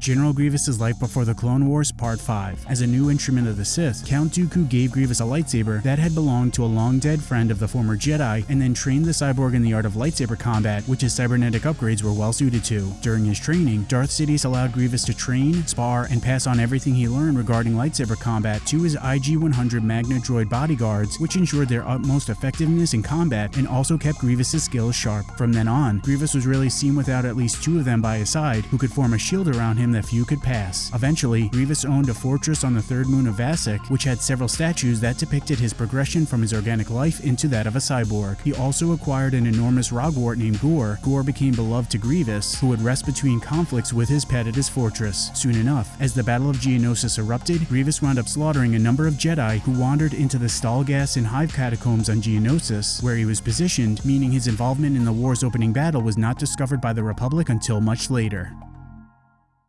General Grievous' Life Before the Clone Wars Part 5. As a new instrument of the Sith, Count Dooku gave Grievous a lightsaber that had belonged to a long-dead friend of the former Jedi and then trained the cyborg in the art of lightsaber combat, which his cybernetic upgrades were well suited to. During his training, Darth Sidious allowed Grievous to train, spar, and pass on everything he learned regarding lightsaber combat to his IG-100 Magna droid bodyguards, which ensured their utmost effectiveness in combat and also kept Grievous' skills sharp. From then on, Grievous was rarely seen without at least two of them by his side, who could form a shield around him that few could pass. Eventually, Grievous owned a fortress on the third moon of Vassek, which had several statues that depicted his progression from his organic life into that of a cyborg. He also acquired an enormous roggwart named Gor. Gor became beloved to Grievous, who would rest between conflicts with his pet at his fortress. Soon enough, as the Battle of Geonosis erupted, Grievous wound up slaughtering a number of Jedi who wandered into the Stalgasin Hive catacombs on Geonosis, where he was positioned, meaning his involvement in the war's opening battle was not discovered by the Republic until much later.